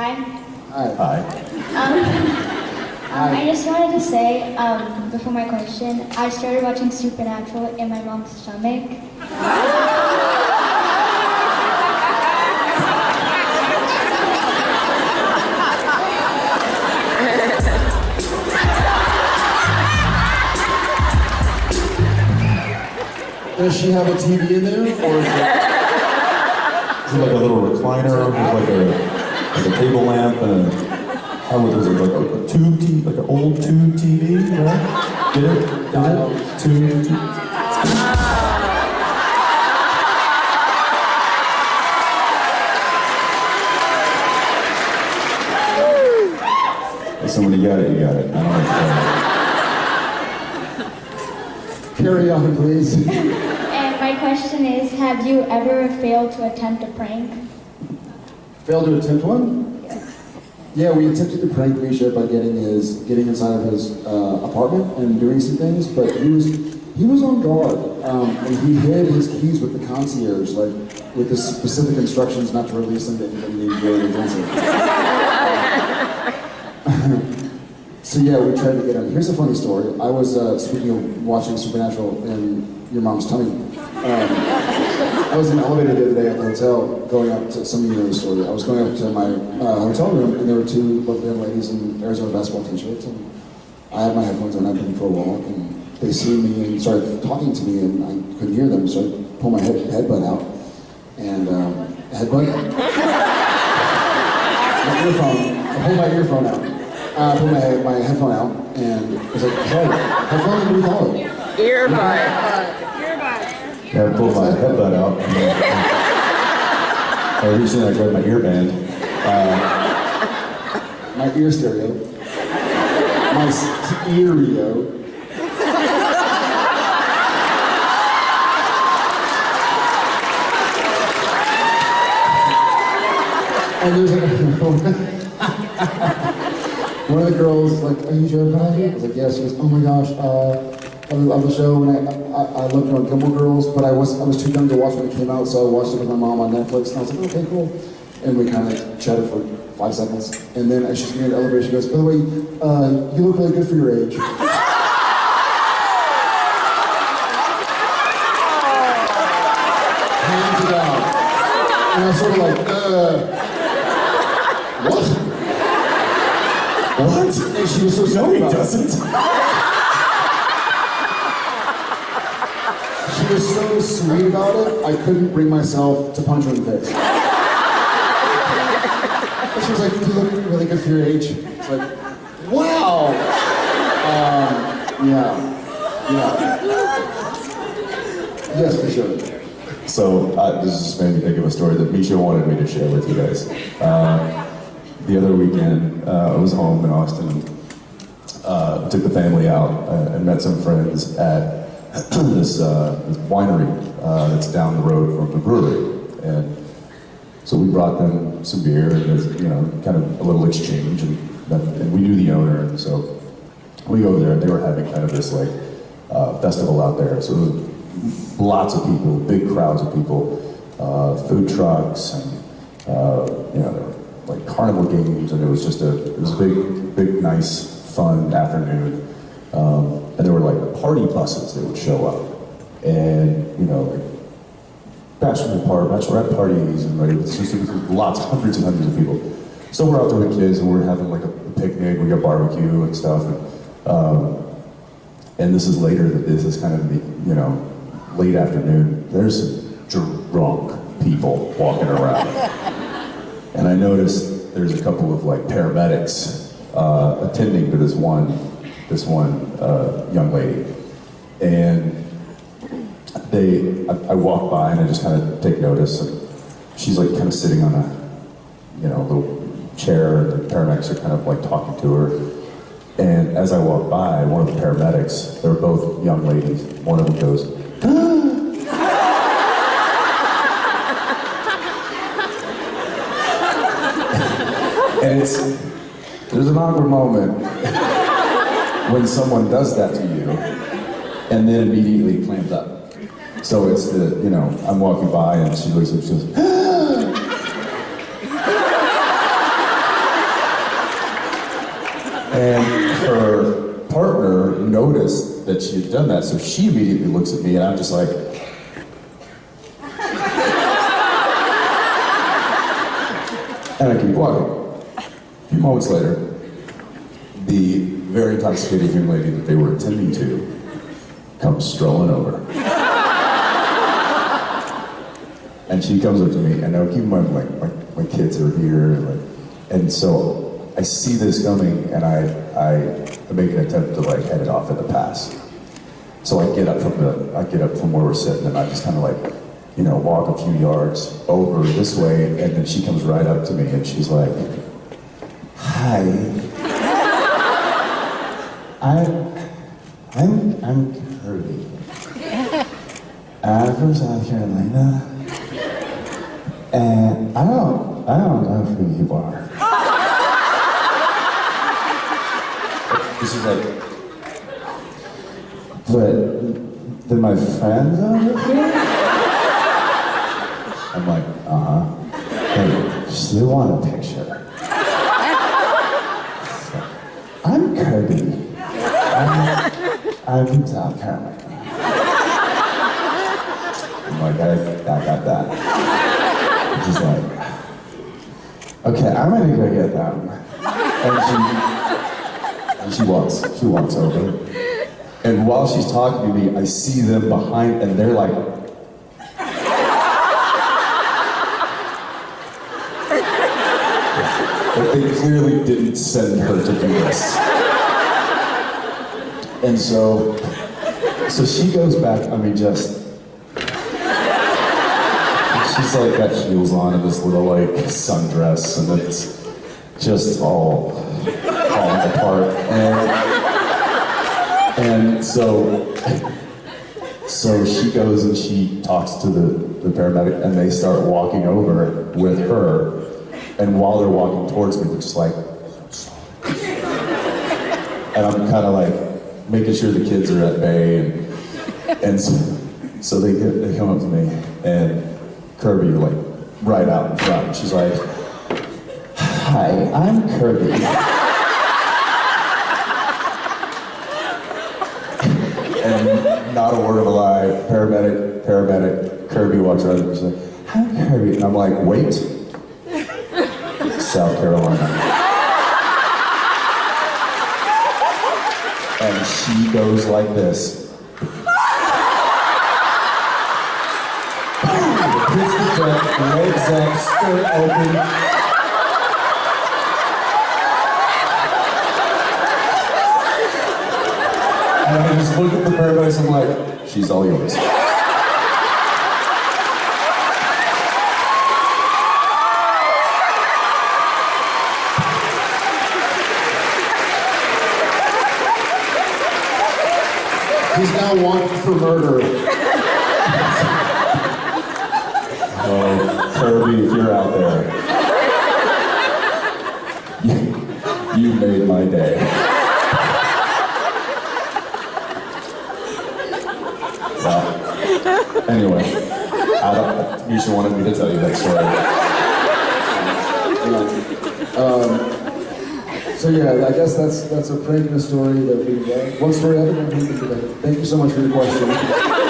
Hi. Hi. Hi. Um, um, I just wanted to say, um, before my question, I started watching Supernatural in my mom's stomach. Does she have a TV in there, or is it? Is it like a little recliner with like a, like a table lamp and a, how was it, like a, a tube TV, like an old tube TV, right? Get it? Get it? Tube TV. If somebody got it, you got it. I don't know. Carry on, please. And my question is, have you ever failed to attempt a prank? Failed to attempt one? Yeah, we attempted to prank Misha by getting his getting inside of his uh, apartment and doing some things, but he was he was on guard um, and he hid his keys with the concierge, like with the specific instructions not to release them to anybody named. So yeah, we tried to get him. Here's a funny story. I was uh, speaking of watching Supernatural in your mom's tummy. Um, I was in the elevator the other day at the hotel, going up to some of you know the story. I was going up to my uh, hotel room, and there were two lovely young ladies in Arizona basketball t-shirts, and I had my headphones on. I'd been for a walk, and they see me and start talking to me, and I couldn't hear them, so I pulled my head, headbud out, and um, headbud. my earphone. I pulled my earphone out. Uh, I pulled my, my headphone out, and I was like, "Hey, headphone? What do you call it?" Earbud. I pulled my headbud out. I recently I grabbed my earband. My ear stereo. My stereo. and there's one of the girls like, "Are you Joe Biden?" I was like, "Yes." She goes, "Oh my gosh, uh, I love the show, and I, I, I loved you on Gilmore Girls, but I was I was too young to watch when it came out, so I watched it with my mom on Netflix, and I was like, okay, cool." And we kind of chatted for five seconds, and then as she's in the elevator, she goes, "By the way, uh, you look really good for your age." Hands it out, and I was sort of like, uh, what? What? And she was so No, he doesn't. Was so sweet about it, I couldn't bring myself to punch her in the face. And she was like, you look really good for your age. It's like, wow. Um, yeah. Yeah. Yes, for sure. So uh, this just made me think of a story that Misha wanted me to share with you guys. Uh, the other weekend, uh, I was home in Austin. Uh, took the family out uh, and met some friends at this, uh, this winery uh, that's down the road from the brewery. And so we brought them some beer and there's, you know, kind of a little exchange. And, and we knew the owner, and so we go there. and They were having kind of this like uh, festival out there. So it was lots of people, big crowds of people, uh, food trucks, and uh, you know, like carnival games, and it was just a it was a big, big, nice, fun afternoon. Um, and there were like party buses that would show up, and you know, like bachelor party, bachelorette parties, and like it's just lots, hundreds and hundreds of people. So we're out there with kids, and we're having like a picnic. We got barbecue and stuff. And, um, and this is later this is kind of the you know late afternoon. There's drunk people walking around, and I noticed there's a couple of like paramedics uh, attending to this one this one uh, young lady, and they I, I walk by and I just kind of take notice. And she's like kind of sitting on a you know little chair, and the paramedics are kind of like talking to her. And as I walk by, one of the paramedics, they're both young ladies, one of them goes, and it's, there's an awkward moment when someone does that to you and then immediately clamped up. So it's the, you know, I'm walking by and she looks at me and she goes, And her partner noticed that she had done that, so she immediately looks at me and I'm just like, and I keep walking. A few moments later, the very intoxicated young lady that they were attending to comes strolling over. And she comes up to me, and now keep in mind, like, my, my kids are here, and, like, and so I see this coming, and I, I make an attempt to like head it off at the pass. So I get up from the, I get up from where we're sitting, and I just kind of like, you know, walk a few yards over this way, and then she comes right up to me, and she's like, "Hi, I'm, I'm, I'm Kirby. I'm from South Carolina." And I don't, I don't know who you are. This is like, but then my friends over here? I'm like, uh-huh. Hey, they want a picture. So, I'm Kirby. I'm from South Carolina. I'm like, I, I got that. She's like, okay, I'm gonna go get them. And she, and she walks, she walks over. And while she's talking to me, I see them behind, and they're like, but they clearly didn't send her to do this. And so, so she goes back, I mean, just she's like got heels on and this little like sundress and it's just all falling apart. And and so so she goes and she talks to the, the paramedic and they start walking over with her. And while they're walking towards me they're just like and I'm kind of like making sure the kids are at bay and and so, so they get, they come up to me and Kirby like right out in front. She's like, "Hi, I'm Kirby." and not a word of a lie. Paramedic, paramedic. Kirby walks around and like, "I'm Kirby," and I'm like, "Wait, South Carolina." And she goes like this. Hits the deck, legs up, skirt open. And I just look at the paradise, I'm like, she's all yours. He's now wanted for murder. Oh, Kirby, if you're out there, you, you made my day. Well, anyway, I don't, Misha wanted me to tell you that story. Um, So yeah, I guess that's that's a prank and story that we uh, one story a time. Thank you so much for your question.